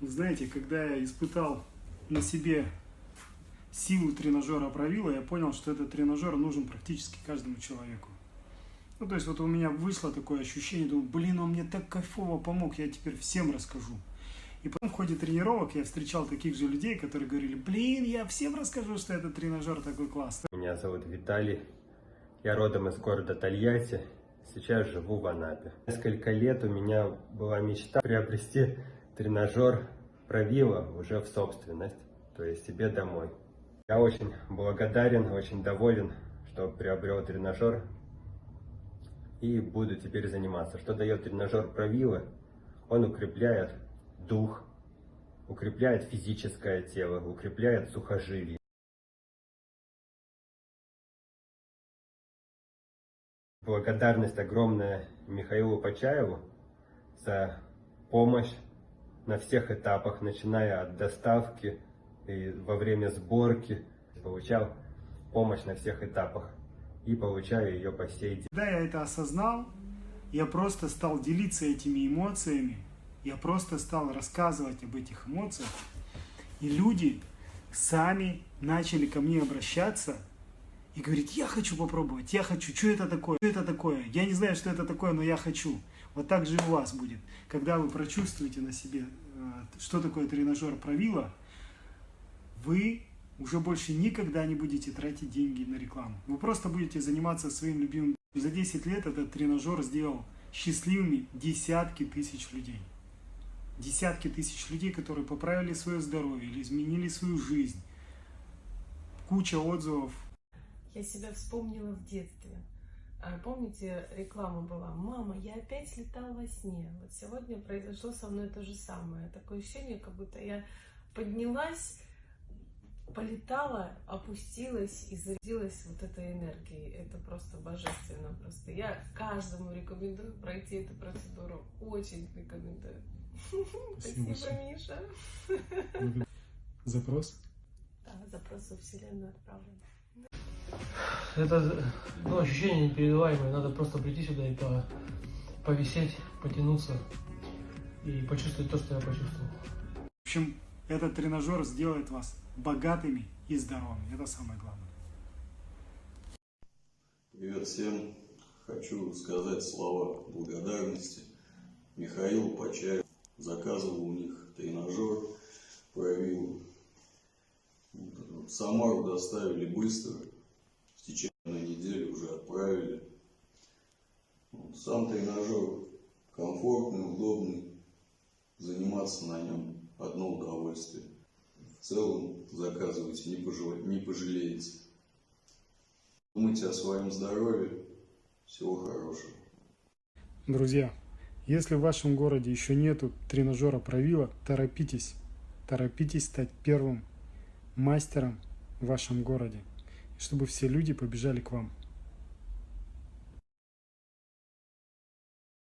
Знаете, когда я испытал на себе силу тренажера правила, я понял, что этот тренажер нужен практически каждому человеку. Ну, то есть вот у меня вышло такое ощущение, думаю, блин, он мне так кайфово помог, я теперь всем расскажу. И потом в ходе тренировок я встречал таких же людей, которые говорили, блин, я всем расскажу, что этот тренажер такой классный. Меня зовут Виталий, я родом из города Тольятти, сейчас живу в Анапе. Несколько лет у меня была мечта приобрести тренажер Правила уже в собственность, то есть себе домой. Я очень благодарен, очень доволен, что приобрел тренажер и буду теперь заниматься. Что дает тренажер Правила? Он укрепляет дух, укрепляет физическое тело, укрепляет сухожилие. Благодарность огромная Михаилу Почаеву за помощь на всех этапах, начиная от доставки и во время сборки. Получал помощь на всех этапах и получаю ее по сей день. Когда я это осознал, я просто стал делиться этими эмоциями, я просто стал рассказывать об этих эмоциях, и люди сами начали ко мне обращаться и говорить, я хочу попробовать, я хочу, что это такое, что это такое, я не знаю, что это такое, но я хочу. Вот так же и у вас будет. Когда вы прочувствуете на себе, э, что такое тренажер правила, вы уже больше никогда не будете тратить деньги на рекламу. Вы просто будете заниматься своим любимым. За 10 лет этот тренажер сделал счастливыми десятки тысяч людей. Десятки тысяч людей, которые поправили свое здоровье или изменили свою жизнь. Куча отзывов. Я себя вспомнила в детстве. А, Помните, реклама была «Мама, я опять слетал во сне». Вот сегодня произошло со мной то же самое. Такое ощущение, как будто я поднялась, полетала, опустилась и зарядилась вот этой энергией. Это просто божественно. Просто я каждому рекомендую пройти эту процедуру. Очень рекомендую. Спасибо Миша. Запрос? Да, запрос в Вселенную отправлен. Это ну, ощущение непередаваемое. Надо просто прийти сюда и по, повисеть, потянуться и почувствовать то, что я почувствовал. В общем, этот тренажер сделает вас богатыми и здоровыми. Это самое главное. Привет всем! Хочу сказать слова благодарности Михаилу Почаеву. Заказывал у них тренажер, проявил. Самару доставили быстро, в течение недели уже отправили. Сам тренажер комфортный, удобный, заниматься на нем одно удовольствие. В целом заказывайте, не, пожале- не пожалеете. Думайте о своем здоровье. Всего хорошего. Друзья, если в вашем городе еще нету тренажера правила, торопитесь. Торопитесь стать первым мастером в вашем городе, чтобы все люди побежали к вам.